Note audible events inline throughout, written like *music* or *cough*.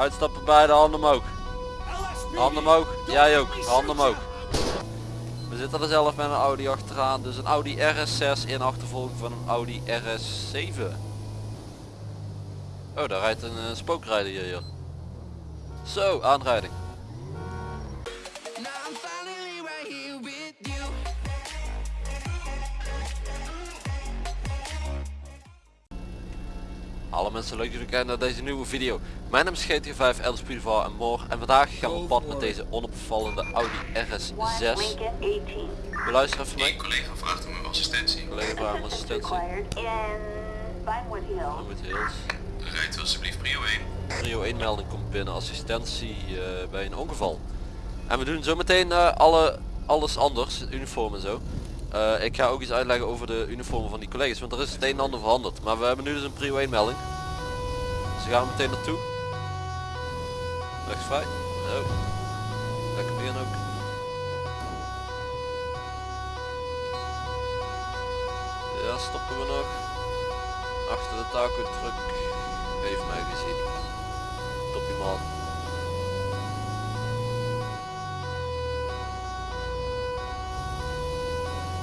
Uitstappen bij de handen omhoog. Handen omhoog. Jij ook. Handen omhoog. We zitten er zelf met een Audi achteraan. Dus een Audi RS6 in achtervolging van een Audi RS7. Oh, daar rijdt een uh, spookrijder hier. Zo, aanrijding. Alle mensen leuk jullie kijken naar deze nieuwe video. Mijn naam is GT5 Elders en Moor en vandaag gaan we op pad met deze onopvallende Audi RS6. We luisteren even mee. collega vraagt om uw assistentie. Collega vraagt om assistentie. Hills. Rijdt u alsjeblieft prio 1. Prio 1 melding komt binnen assistentie uh, bij een ongeval. En we doen zometeen uh, alle, alles anders, uniform en zo. Uh, ik ga ook iets uitleggen over de uniformen van die collega's, want er is het een en ander veranderd. Maar we hebben nu dus een prio 1 melding. Gaan meteen naartoe. Rechts vrij. Oh. Lekker begin ook. Ja, stoppen we nog. Achter de taco truck. Heeft mij gezien. Toppie man.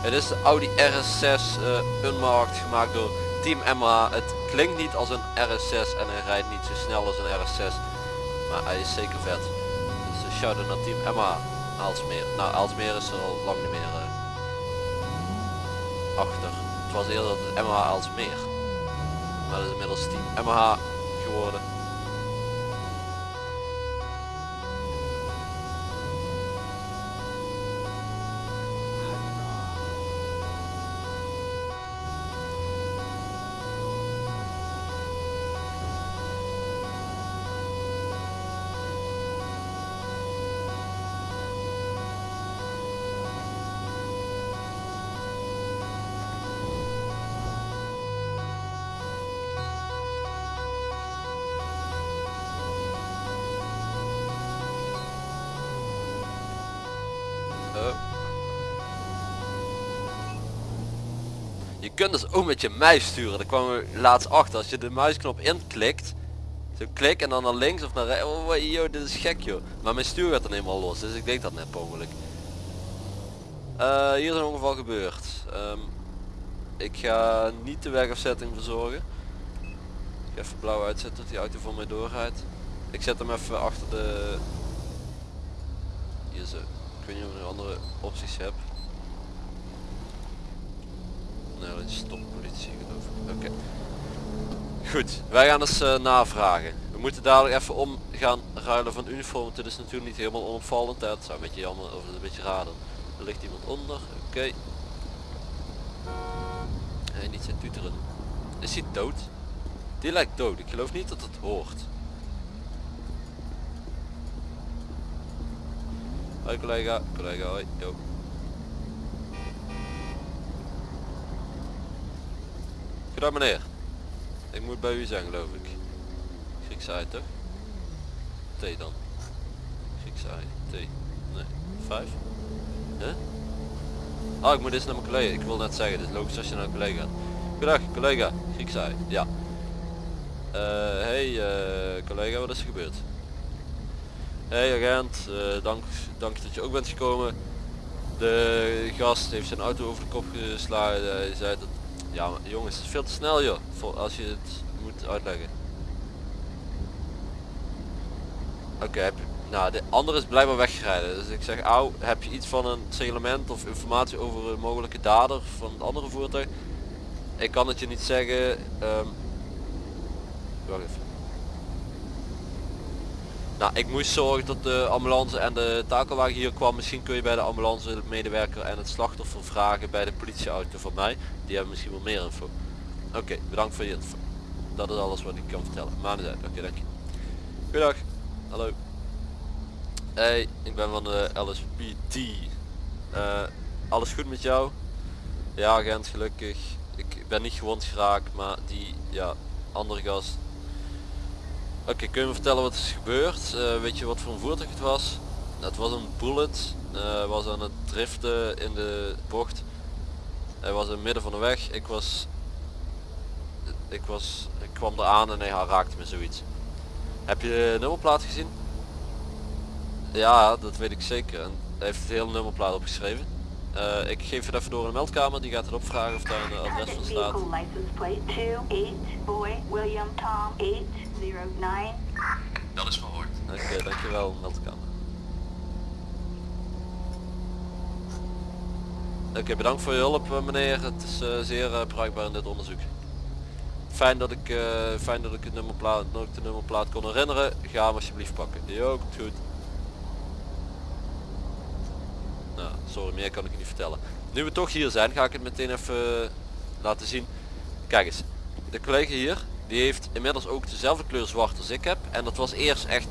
Het is de Audi RS6 uh, unmarked gemaakt door Team Emma. Het klinkt niet als een RS6 en hij rijdt niet zo snel als een RS6. Maar hij is zeker vet. Dus uh, shout naar Team Emma Aalsmeer. Nou Aalsmeer is er al lang niet meer uh, achter. Het was eerder Emma Aalsmeer. Maar dat is inmiddels Team MH geworden. Kunt dus ook met je muis sturen. Daar kwamen we laatst achter. Als je de muisknop inklikt. Zo klik en dan naar links of naar rechts. Oh joh, dit is gek joh. Maar mijn stuur gaat dan helemaal los. Dus ik deed dat net ongeluk. Uh, hier is een ongeval gebeurd. Um, ik ga niet de wegafzetting verzorgen. Ik even blauw uitzetten dat die auto voor mij doorrijdt. Ik zet hem even achter de... Hier zo. Ik weet niet of ik nog andere opties heb. Nee, dat is stoppolitie geloof ik. Oké. Goed, wij gaan eens uh, navragen. We moeten dadelijk even om gaan ruilen van uniform. Dit is natuurlijk niet helemaal onopvallend. Hè. Het zou een beetje jammer of een beetje raden. Er ligt iemand onder. Oké. Nee, niet zijn tuteren. Is hij dood? Die lijkt dood. Ik geloof niet dat het hoort. Hoi collega. Collega, hoi. Yo. Goedendag meneer. Ik moet bij u zijn geloof ik. Griekse toch? T dan. Griekse. T. Nee. Vijf? Huh? Ah, ik moet eens naar mijn collega. Ik wil net zeggen, dit is logisch als je naar een collega gaat. Goedendag collega. Griekse. Ja. Uh, hey uh, collega, wat is er gebeurd? Hey agent, uh, dank, dank dat je ook bent gekomen. De gast heeft zijn auto over de kop geslagen. Hij zei dat ja maar jongens, het is veel te snel joh, voor als je het moet uitleggen. Oké, nou de andere is blijkbaar weggereden. Dus ik zeg, au, heb je iets van een seglement of informatie over een mogelijke dader van het andere voertuig? Ik kan het je niet zeggen. Um, wacht even. Nou, ik moest zorgen dat de ambulance en de takelwagen hier kwam. Misschien kun je bij de ambulance medewerker en het slachtoffer vragen bij de politieauto van mij. Die hebben misschien wel meer info. Oké, bedankt voor je info. Dat is alles wat ik kan vertellen. Maar niet uit. Oké, dank je. Goedendag. Hallo. Hey, ik ben van de LSPD. Uh, alles goed met jou? Ja, agent, gelukkig. Ik ben niet gewond geraakt, maar die, ja, andere gast Oké, kun je me vertellen wat is gebeurd? Uh, weet je wat voor een voertuig het was? Het was een bullet. Uh, was aan het driften in de bocht. Hij was in het midden van de weg. Ik was... Ik was... Ik kwam eraan en hij raakte me zoiets. Heb je de nummerplaat gezien? Ja, dat weet ik zeker. En hij heeft het hele nummerplaat opgeschreven. Eh, ik geef het even door in de meldkamer, die gaat het opvragen of daar een adres van staat. Vehicle license plate 28 boy William Tom 809. Dat is verhoord. Oké, dankjewel meldkamer. Oké, bedankt voor je hulp eh, meneer. Het is eh, zeer eh, bruikbaar in dit onderzoek. Fijn dat ik, eh, fijn dat ik het nummerplaat, dat ik de nummerplaat kon herinneren. Ga hem alsjeblieft pakken. Jo, komt goed. Nou, sorry, meer kan ik je niet vertellen. Nu we toch hier zijn, ga ik het meteen even laten zien. Kijk eens, de collega hier, die heeft inmiddels ook dezelfde kleur zwart als ik heb. En dat was eerst echt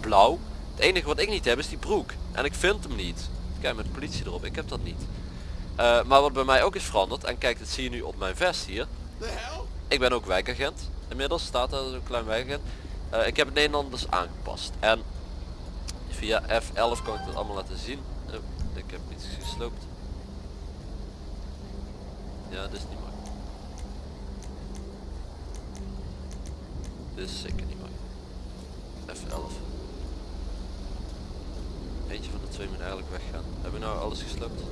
blauw. Het enige wat ik niet heb is die broek. En ik vind hem niet. Kijk met de politie erop, ik heb dat niet. Eh, maar wat bij mij ook is veranderd, en kijk, dat zie je nu op mijn vest hier. Ik ben ook wijkagent. Inmiddels staat er zo'n klein wijkagent. Eh, ik heb het Nederlanders aangepast. En via F11 kan ik dat allemaal laten zien. Ik heb iets gesloopt. Ja, dit is niet mooi. Dit is zeker niet mooi. F11. Eentje van de twee moet eigenlijk weggaan. Hebben we nou alles gesloopt?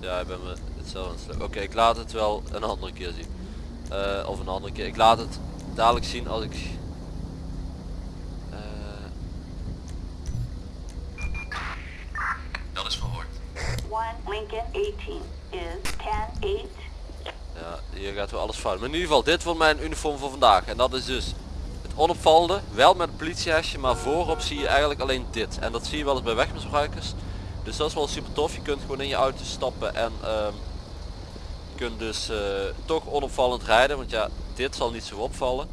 Ja, ik ben me hetzelfde. Oké, ik laat het wel een andere keer zien. Eh, of een andere keer. Ik laat het dadelijk zien als ik... eh, Dat is verhoord. 1 Lincoln 18 is 10 8. Ja, hier gaat wel alles fout. Maar in ieder geval, dit wordt mijn uniform voor vandaag. En dat is dus het onopvallende. Wel met een politiehesje, maar voorop zie je eigenlijk alleen dit. En dat zie je wel eens bij wegmisbruikers. Dus dat is wel super tof. Je kunt gewoon in je auto stappen en ehm, je kunt dus eh, toch onopvallend rijden. Want ja, dit zal niet zo opvallen.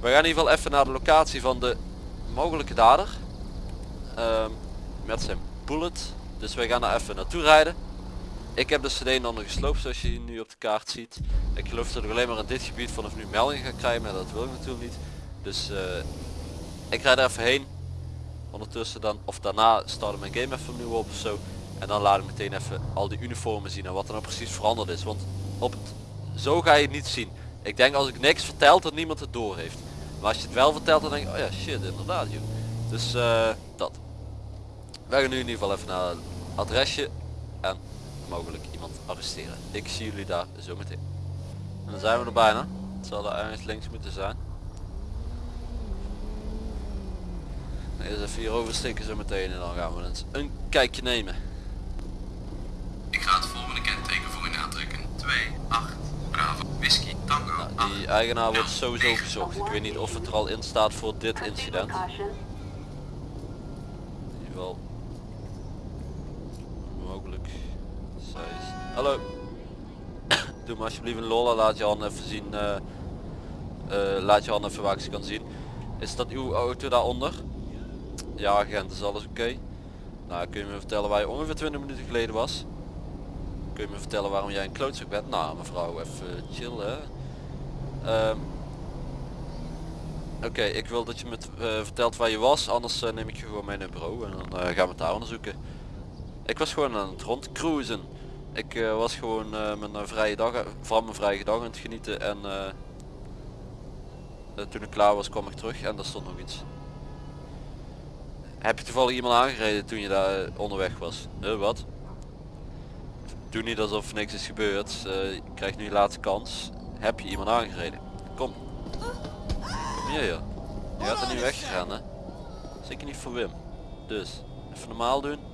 We gaan in ieder geval even naar de locatie van de mogelijke dader. Ehm, met zijn bullet. Dus wij gaan daar even naartoe rijden. Ik heb de cd dan gesloopt zoals je nu op de kaart ziet. Ik geloof dat ik alleen maar in dit gebied vanaf nu meldingen ga krijgen, maar dat wil ik natuurlijk niet. Dus eh, ik rijd er even heen. Ondertussen dan, of daarna starten mijn game even opnieuw op of zo. En dan laat ik meteen even al die uniformen zien en wat er nou precies veranderd is. Want op zo ga je het niet zien. Ik denk als ik niks vertel dat niemand het door heeft. Maar als je het wel vertelt dan denk ik, oh ja shit inderdaad joh. Dus dat. Wij gaan nu in ieder geval even naar het adresje en mogelijk iemand arresteren. Ik zie jullie daar zo meteen. En dan zijn we er bijna. Het zal er ergens links moeten zijn. Eerst even hier oversteken zo meteen en dan gaan we eens een kijkje nemen. Ik ga het volgende kenteken voor u aantrekken. 2, 8, Bravo, Whisky, Tango, Nou, 8. die eigenaar wordt sowieso gezocht. Ik weet niet of het er al in staat voor dit incident. In ieder geval mogelijk. Hallo. *coughs* Doe maar alsjeblieft een lol en laat je hand even zien. eh, eh, laat je hand even waar ik ze kan zien. Is dat uw auto daaronder? Ja agent, is alles oké? Nou kun je me vertellen waar je ongeveer 20 minuten geleden was? Kun je me vertellen waarom jij een klootzak bent? Nou mevrouw even chill hè. Ehm, Oké, ik wil dat je me eh, vertelt waar je was, anders neem ik je gewoon mee naar het bureau en dan gaan we het daar onderzoeken. Ik was gewoon aan het rondcruisen. Ik eh, was gewoon eh, mijn eh, vrije dag, van mijn vrije dag aan het genieten en toen ik klaar was kwam ik terug en daar stond nog iets. Heb je toevallig iemand aangereden toen je daar onderweg was? Wat? Doe niet alsof niks is gebeurd. Je krijgt nu je laatste kans. Heb je iemand aangereden? Kom. Kom hier. Je gaat er nu weggegaan hè. Zeker niet voor Wim. Dus, even normaal doen.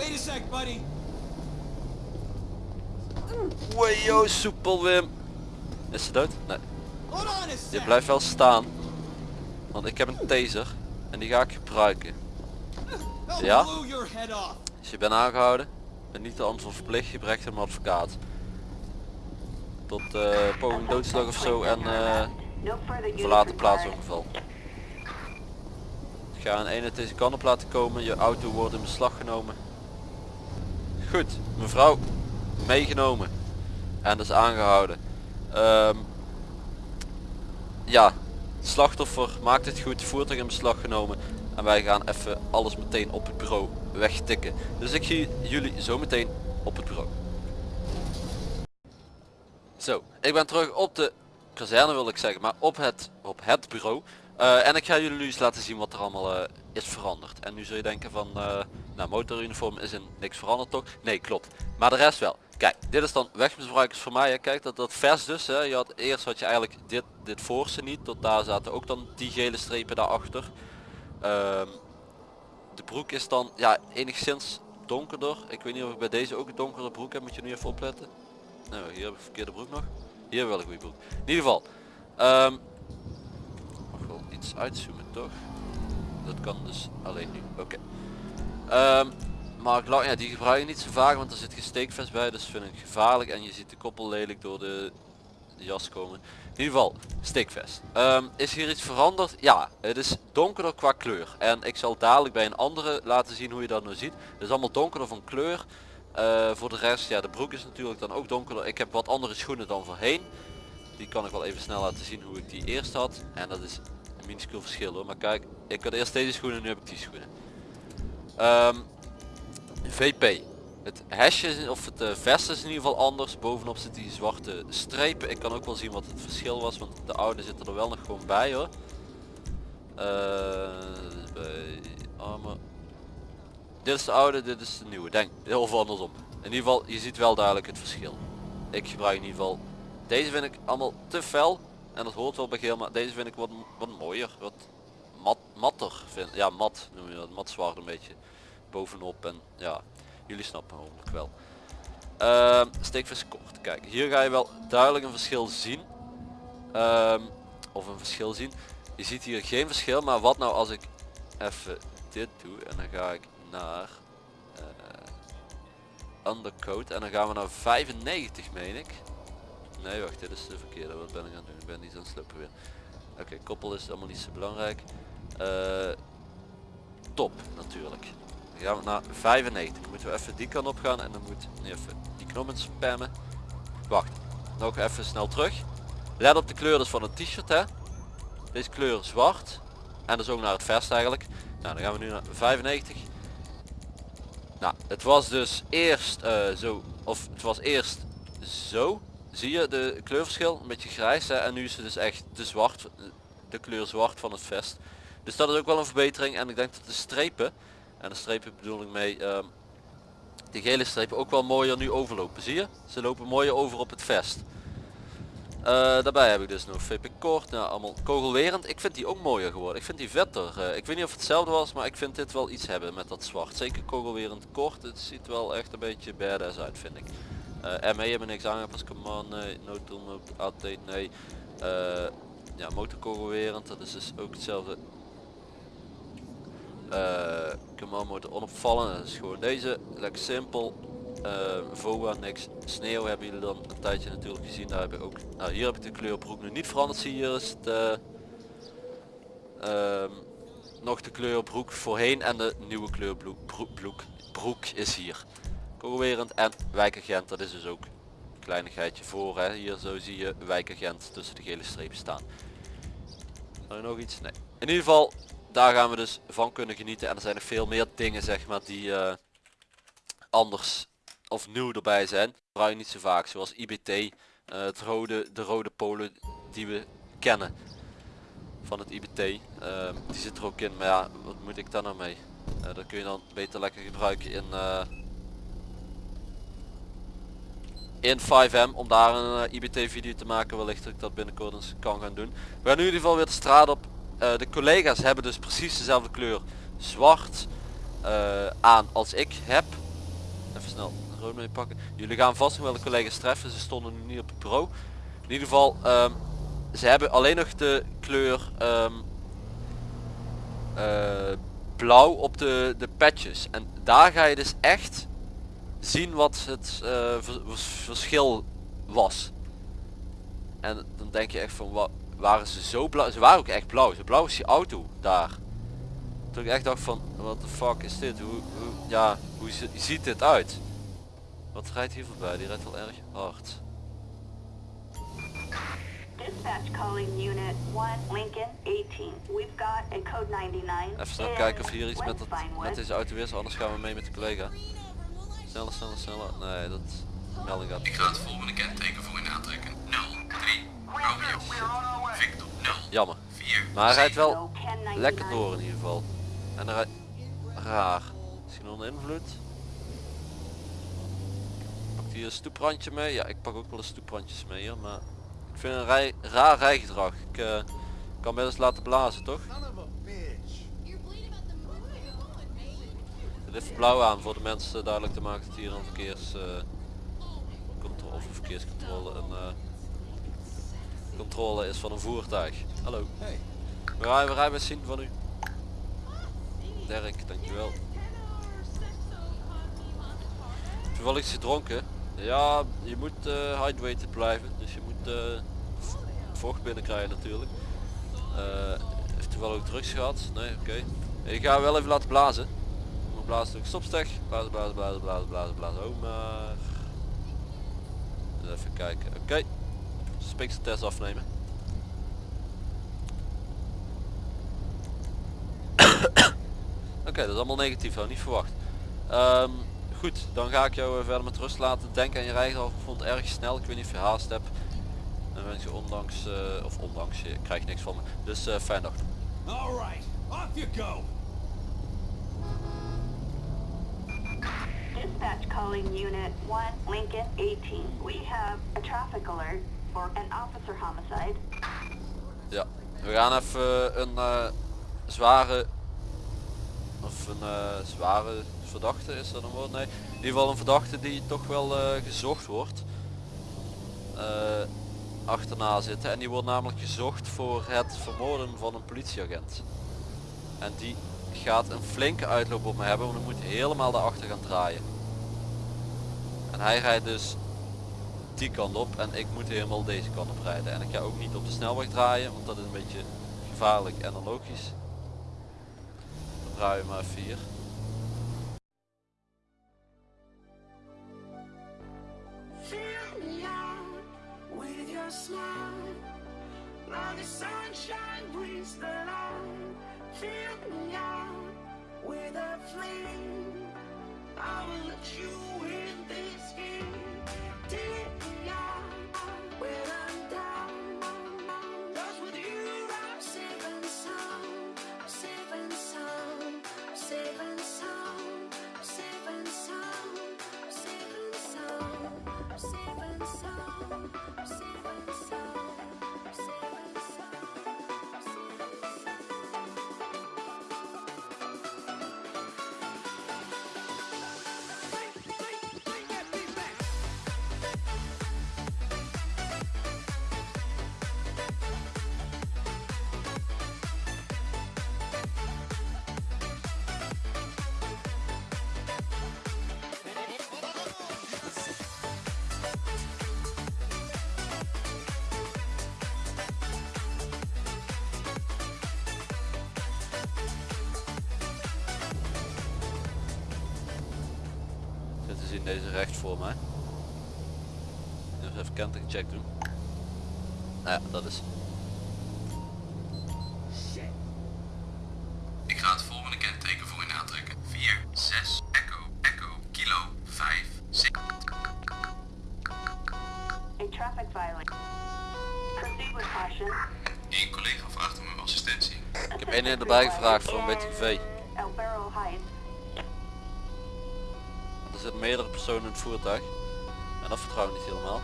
Wait a sec, buddy. Wajo, soepel Wim. Is ze dood? Nee. Je blijft wel staan. Want ik heb een taser. En die ga ik gebruiken. Ja? Dus je bent aangehouden. En niet de antwoord verplicht. Je brengt hem advocaat. Tot eh poging doodslag of zo. En eh verlaten required. plaatsongeval. Ik ga een eenheid deze kant op laten komen. Je auto wordt in beslag genomen. Goed, mevrouw. Meegenomen. En dus aangehouden. Ehm, ja, slachtoffer maakt het goed. Voertuig in beslag genomen. En wij gaan even alles meteen op het bureau wegtikken. Dus ik zie jullie zo meteen op het bureau. Zo, ik ben terug op de kazerne wil ik zeggen, maar op het, op het bureau. Eh, en ik ga jullie nu eens laten zien wat er allemaal eh, is veranderd. En nu zul je denken van, eh nou motoruniform is in niks veranderd toch? Nee, klopt. Maar de rest wel. Kijk, dit is dan wegmisbruikers voor mij. Hè. Kijk, dat, dat vers dus. Hè. Je had, eerst had je eigenlijk dit, dit voorste niet. Tot daar zaten ook dan die gele strepen daarachter. Ehm de broek is dan ja enigszins donkerder. Ik weet niet of ik bij deze ook een donkere broek heb. Moet je nu even opletten. Nou, hier heb ik verkeerde broek nog. Hier wel een goede broek. In ieder geval. ehm uitzoomen toch? Dat kan dus alleen nu. Oké. Ehm, maar ja, die gebruik je niet zo vaak, want er zit geen steekvest bij, dus vind ik gevaarlijk. En je ziet de koppel lelijk door de jas komen. In ieder geval, steekvest. Ehm, is hier iets veranderd? Ja, het is donkerder qua kleur. En ik zal dadelijk bij een andere laten zien hoe je dat nou ziet. Het is allemaal donkerder van kleur. Eh, voor de rest, ja, de broek is natuurlijk dan ook donkerder. Ik heb wat andere schoenen dan voorheen. Die kan ik wel even snel laten zien hoe ik die eerst had. En dat is minuscuul verschil hoor. Maar kijk, ik had eerst deze schoenen, nu heb ik die schoenen. Ehm, VP. Het hesje of het eh, vest is in ieder geval anders. Bovenop zit die zwarte strepen. Ik kan ook wel zien wat het verschil was, want de oude zitten er wel nog gewoon bij hoor. Eh, bij armor. Dit is de oude, dit is de nieuwe. Denk, heel veel andersom. In ieder geval, je ziet wel duidelijk het verschil. Ik gebruik in ieder geval. Deze vind ik allemaal te fel. En dat hoort wel bij geel, maar deze vind ik wat, wat mooier. Wat mat, matter. Vind, ja, mat noem je dat. Mat zwart een beetje bovenop. En ja, jullie snappen hopelijk wel. Ehm steekvis kort. Kijk, hier ga je wel duidelijk een verschil zien. Ehm, of een verschil zien. Je ziet hier geen verschil, maar wat nou als ik even dit doe en dan ga ik naar eh, undercoat en dan gaan we naar 95 meen ik. Nee wacht, dit is de verkeerde. Wat ben ik aan het doen? Ik ben niet aan het sluppen weer. Oké, koppel is allemaal niet zo belangrijk. Eh, top natuurlijk. Dan gaan we naar 95. Moeten we even die kant op gaan en dan moet nu even die knop in spammen. Wacht, nog even snel terug. Let op de kleur dus van het t-shirt hè. Deze kleur zwart. En dus ook naar het vest eigenlijk. Nou dan gaan we nu naar 95. Nou, het was dus eerst eh, zo, of het was eerst zo. Zie je de kleurverschil? Een beetje grijs hè? en nu is het dus echt de zwart, de kleur zwart van het vest. Dus dat is ook wel een verbetering en ik denk dat de strepen, en de strepen bedoel ik mee, ehm, de gele strepen ook wel mooier nu overlopen. Zie je? Ze lopen mooier over op het vest. Eh, daarbij heb ik dus nog VP kort, nou allemaal kogelwerend. Ik vind die ook mooier geworden. Ik vind die vetter. Eh, ik weet niet of het hetzelfde was, maar ik vind dit wel iets hebben met dat zwart. Zeker kogelwerend kort. Het ziet wel echt een beetje badass uit vind ik. Eh ME hebben niks aangepast. Command nee. No update nee. Eh, ja, motorkogelwerend. Dat is dus ook hetzelfde. Eh command motor onopvallend. Dat is gewoon deze. Lekker simpel. VOA niks. Sneeuw hebben jullie dan een tijdje natuurlijk gezien. Daar heb ik ook. Nou hier heb ik de kleur broek nu niet veranderd. Zie hier is het. eh, ehm, nog de kleur broek voorheen en de nieuwe kleur broek, broek, broek is hier. Kogelwerend en wijkagent, dat is dus ook een kleinigheidje voor. Hè. Hier zo zie je wijkagent tussen de gele strepen staan. Nog iets? Nee. In ieder geval, daar gaan we dus van kunnen genieten. En er zijn nog veel meer dingen zeg maar die eh, anders of nieuw erbij zijn. Gebruik niet zo vaak, zoals IBT, eh, het rode, de rode polen die we kennen van het IBT. Ehm, die zit er ook in, maar ja, wat moet ik daar nou mee? Eh, dat kun je dan beter lekker gebruiken in, in 5M om daar een eh, IBT video te maken. Wellicht dat ik dat binnenkort eens kan gaan doen. We gaan in ieder geval weer de straat op. Eh, de collega's hebben dus precies dezelfde kleur zwart eh, aan als ik heb. Even snel rood mee pakken. Jullie gaan vast nog wel de collega's treffen. Ze stonden nu niet op het bureau. In ieder geval, ehm, ze hebben alleen nog de kleur ehm, eh, blauw op de, de patches. En daar ga je dus echt zien wat het eh, ver- vers- verschil was. En dan denk je echt van, wat waren ze zo blauw? Ze waren ook echt blauw. Zo blauw is die auto daar. Toen ik echt dacht van, wat de fuck is dit? Hoe, hoe, ja, hoe zi- ziet dit uit? Wat rijdt hier voorbij? Die rijdt wel erg hard. Dispatch calling Unit 1, Lincoln 18. We've got a code 99. Even snel kijken of hier iets met, dat, met deze auto is, anders gaan we mee met de collega. Sneller, sneller, sneller. Nee, dat melding gaat. Ik ga het volgende kenteken voor in aantrekken. 0, 3, Romeo, Victor, Jammer. 4, maar hij rijdt wel lekker door in ieder geval. En hij rijdt raar. Misschien onder invloed. Pak hier een eh, stoeprandje mee. Ja, ik pak ook wel eens stoeprandjes mee hier, maar... Ik vind een rij, raar rijgedrag. Ik uh, kan best laten blazen, toch? Het heeft blauw aan voor de mensen duidelijk te maken dat hier een verkeers eh, of verkeerscontrole een eh, controle is van een voertuig. Hallo. Hey, We rijden, we rijden zien van u. Dirk, dankjewel. Toevallig is gedronken. Ja, je moet eh hydrated blijven. Dus je moet v- vocht binnenkrijgen natuurlijk. Eh heeft toevallig ook drugs gehad? Nee, oké. Ik ga wel even laten blazen. Blazen doe ik stopstek. Blazen, blazen, blazen, blazen, blazen, blazen. Oh maar. Even kijken. Oké. Speekseltest afnemen. *coughs* Oké, dat is allemaal negatief, ik niet verwacht. Ehm, goed, dan ga ik jou eh, verder met rust laten. Denk aan je rijgedrag, ik vond het erg snel. Ik weet niet of je haast hebt. En wens je ondanks, eh, of ondanks, je krijgt niks van me. Dus eh fijn dag. all right, off you go. Dispatch calling Unit 1, Lincoln 18. We have a traffic alert for an officer homicide. Ja, we gaan even een eh, zware, of een eh, zware verdachte, is dat een woord? Nee, in ieder geval een verdachte die toch wel eh, gezocht wordt. achterna zitten en die wordt namelijk gezocht voor het vermoorden van een politieagent. En die gaat een flinke uitloop op me hebben, want ik moet helemaal daarachter gaan draaien. Hij rijdt dus die kant op en ik moet helemaal deze kant op rijden. En ik ga ook niet op de snelweg draaien, want dat is een beetje gevaarlijk en onlogisch. Draaien maar even hier. Fill me out with a flame. I will you zien deze recht voor mij. Even kentekencheck doen. Nou ja, dat is. Ik ga het volgende kenteken voor u aantrekken. 4, 6, Echo, Echo, Kilo, 5, 6. A traffic violation. Proceed with caution. Eén collega vraagt om uw assistentie. Ik heb één erbij gevraagd voor een beetje GV. El Barrel Heights. Want er zitten meerdere personen in het voertuig. En dat vertrouw ik niet helemaal.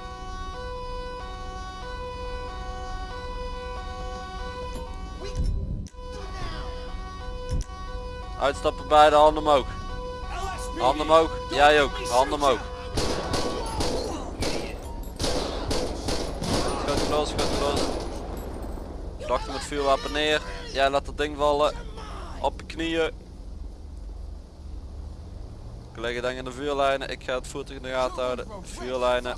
Uitstappen bij de handen omhoog. Handen omhoog. Jij ook. Handen omhoog. Schoot los, schoot los. Verdachte met vuurwapen neer. Jij laat dat ding vallen. Op je knieën. Gelegen dan in de vuurlijnen, ik ga het voertuig in de gaten houden. Vuurlijnen.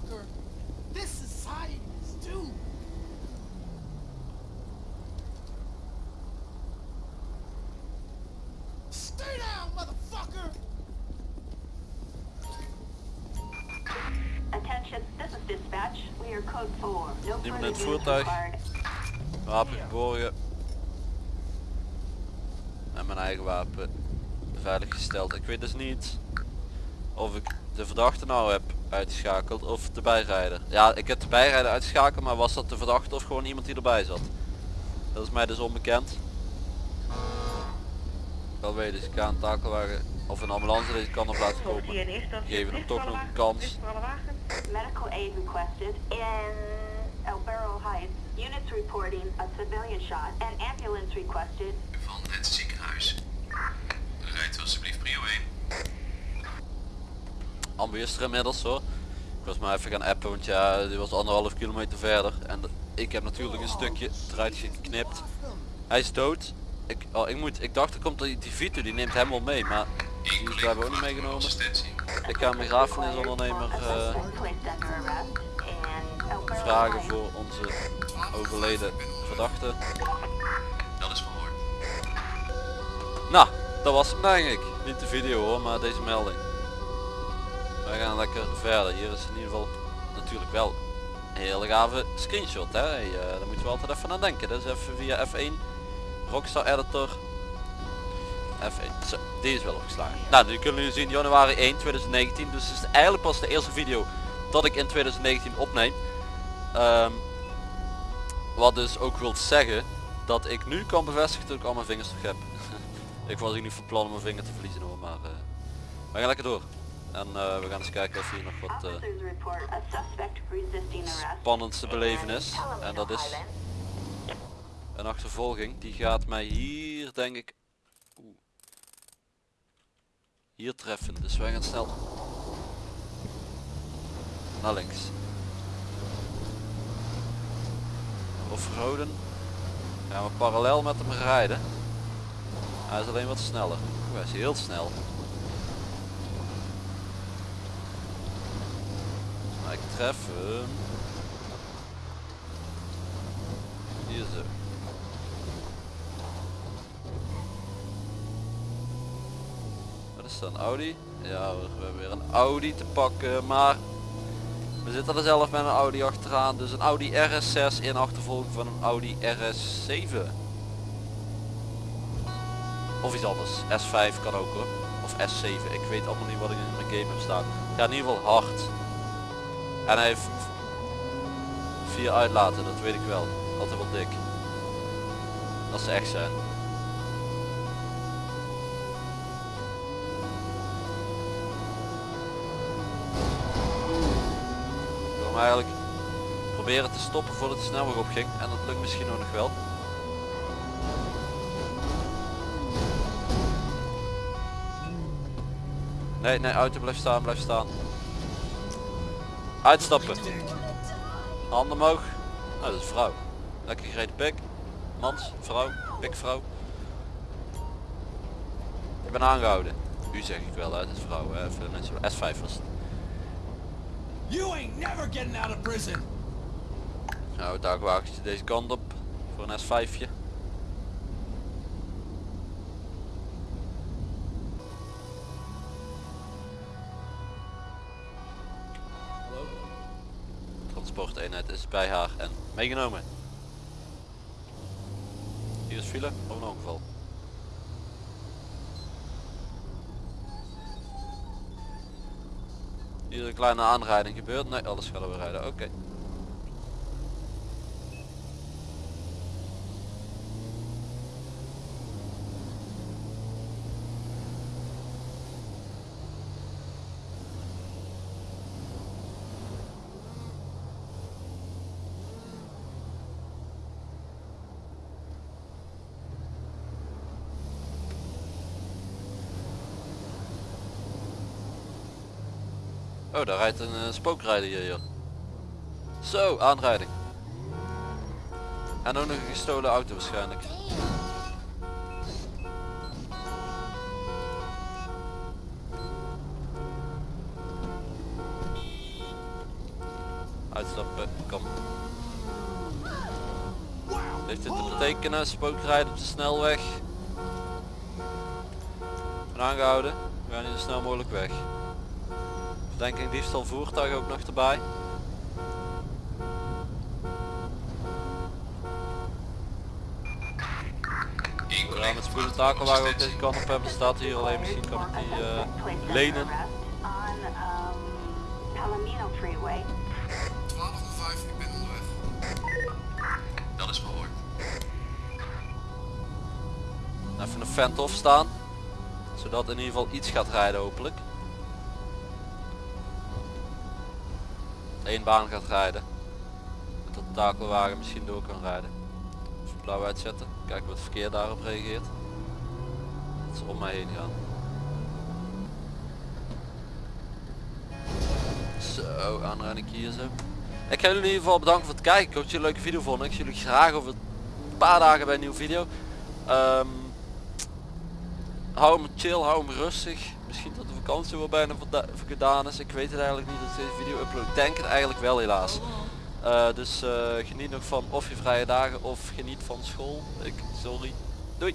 Niemand in het voertuig. Wapen geborgen. En mijn eigen wapen veilig gesteld. Ik weet dus niet of ik de verdachte nou heb uitgeschakeld of de bijrijder. Ja, ik heb de bijrijder uitgeschakeld, maar was dat de verdachte of gewoon iemand die erbij zat? Dat is mij dus onbekend. Wel weet dus ik ga een takelwagen of een ambulance deze kant op laten komen. Geven hem toch nog een kans. Medical aid requested in El Barrel Heights. Units reporting a civilian shot. An ambulance requested. Van het ziekenhuis. Rijdt alsjeblieft prio 1. Ambu is er inmiddels hoor. Ik was maar even gaan appen want ja die was anderhalf kilometer verder. En ik heb natuurlijk een stukje eruit geknipt. Hij is dood. Ik, oh, ik, moet, ik dacht er komt die, die Vito die neemt hem wel mee maar die is blijkbaar ook niet meegenomen. Ik ga in El Barrel vragen voor onze overleden verdachte. Dat is verhoord. Nou, dat was hem denk ik. Niet de video hoor, maar deze melding. Wij gaan lekker verder. Hier is in ieder geval natuurlijk wel een hele gave screenshot. Hè? Hey, eh, daar moeten we altijd even aan denken. Dus even via F1, Rockstar Editor. F1, zo, die is wel opgeslagen. Nou, nu kunnen jullie zien januari 1 2019. Dus het is eigenlijk pas de eerste video dat ik in 2019 opneem. Ehm, wat dus ook wil zeggen dat ik nu kan bevestigen dat ik al mijn vingers terug heb. *laughs* ik was hier niet van plan om mijn vinger te verliezen hoor, maar eh, we gaan lekker door. En eh, we gaan eens kijken of hier nog wat eh, Officers report a suspect resisting arrest. spannends te beleven is. En dat is een achtervolging. Die gaat mij hier denk ik oeh, hier treffen. Dus wij gaan snel naar links. Offroaden. Gaan we parallel met hem rijden. Hij is alleen wat sneller. Oeh, hij is heel snel. Maar ik tref hem. Hier zo. Wat is dat, een Audi? Ja we hebben weer een Audi te pakken, maar we zitten er zelf met een Audi achteraan. Dus een Audi RS6 in achtervolging van een Audi RS7. Of iets anders. S5 kan ook hoor. Of S7. Ik weet allemaal niet wat ik in mijn game heb staan. Het gaat in ieder geval hard. En hij heeft vier uitlaten, dat weet ik wel. Altijd wel dik. Als ze echt zijn. Ik wil eigenlijk proberen te stoppen voordat de snelweg opging. En dat lukt misschien ook nog wel. Nee, nee, auto blijft staan, blijft staan. Uitstappen. Handen omhoog. Nou, dat is vrouw. Lekker gereden pik. Mans, vrouw, pikvrouw. Ik ben aangehouden. U zeg ik wel, hè. Het is vrouw. Even mensen. S5 was het. You ain't never getting out of prison. Nou, dagwagentje deze kant op. Voor een S5'je. Transporteenheid is bij haar en meegenomen. Hier is file of een ongeval. Hier een kleine aanrijding gebeurd. Nee, alles gaat weer rijden. Oké. Daar rijdt een eh, spookrijder hier. Zo, aanrijding. En ook nog een gestolen auto waarschijnlijk. Uitstappen, kom. Heeft dit te betekenen, spookrijden op de snelweg. Ben aangehouden, we gaan hier zo snel mogelijk weg. Verdenking diefstal voertuig ook nog erbij. Gaan met spoed takelwagen ook deze kant op hebben. Staat hier alleen misschien kan ik die under lenen. arrest On Palomino Freeway. 1205, ik ben onderweg. Dat is verhoord. vent off staan. Zodat in ieder geval iets gaat rijden hopelijk. Eén baan gaat rijden. Dat de takelwagen misschien door kan rijden. Blauw uitzetten. Kijken wat het verkeer daarop reageert. Dat ze om mij heen gaan. Zo, aanrijding hier zo. Ik ga jullie in ieder geval bedanken voor het kijken. Ik hoop dat jullie een leuke video vonden. Ik zie jullie graag over een paar dagen bij een nieuwe video. Ehm, hou hem chill, hou hem rustig. Misschien dat de vakantie wel bijna gedaan is. Ik weet het eigenlijk niet dat ik deze video upload. Denk het eigenlijk wel helaas. Eh, dus eh, geniet nog van of je vrije dagen of geniet van school. Ik, sorry. Doei.